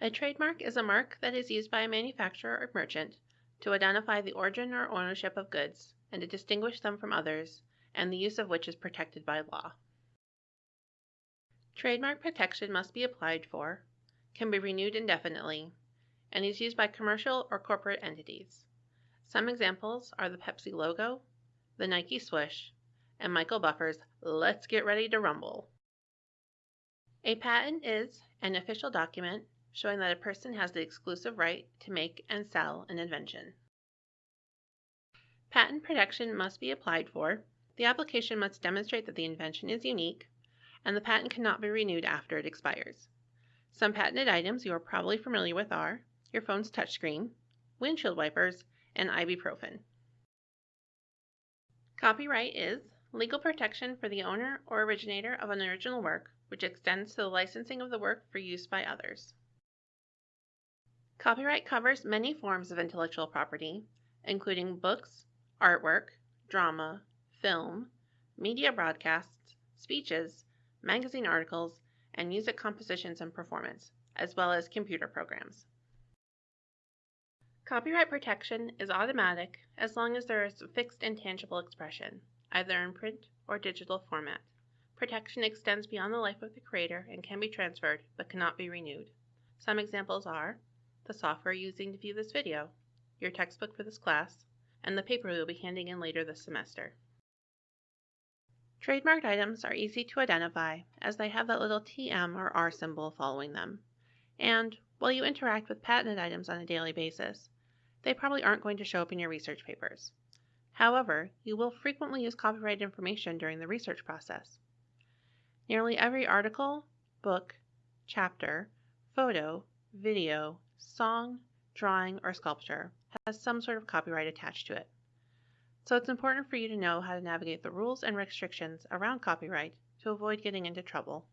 A trademark is a mark that is used by a manufacturer or merchant to identify the origin or ownership of goods and to distinguish them from others, and the use of which is protected by law. Trademark protection must be applied for, can be renewed indefinitely, and is used by commercial or corporate entities. Some examples are the Pepsi logo, the Nike swoosh, and Michael Buffer's Let's Get Ready to Rumble. A patent is an official document showing that a person has the exclusive right to make and sell an invention. Patent protection must be applied for. The application must demonstrate that the invention is unique, and the patent cannot be renewed after it expires. Some patented items you are probably familiar with are your phone's touchscreen, windshield wipers, and ibuprofen. Copyright is legal protection for the owner or originator of an original work, which extends to the licensing of the work for use by others. Copyright covers many forms of intellectual property, including books, artwork, drama, film, media broadcasts, speeches, magazine articles, and music compositions and performance, as well as computer programs. Copyright protection is automatic as long as there is a fixed and tangible expression, either in print or digital format. Protection extends beyond the life of the creator and can be transferred but cannot be renewed. Some examples are the software using to view this video, your textbook for this class, and the paper you'll be handing in later this semester. Trademarked items are easy to identify as they have that little TM or R symbol following them. And while you interact with patented items on a daily basis, they probably aren't going to show up in your research papers. However, you will frequently use copyright information during the research process. Nearly every article, book, chapter, photo, video, song, drawing, or sculpture has some sort of copyright attached to it. So it's important for you to know how to navigate the rules and restrictions around copyright to avoid getting into trouble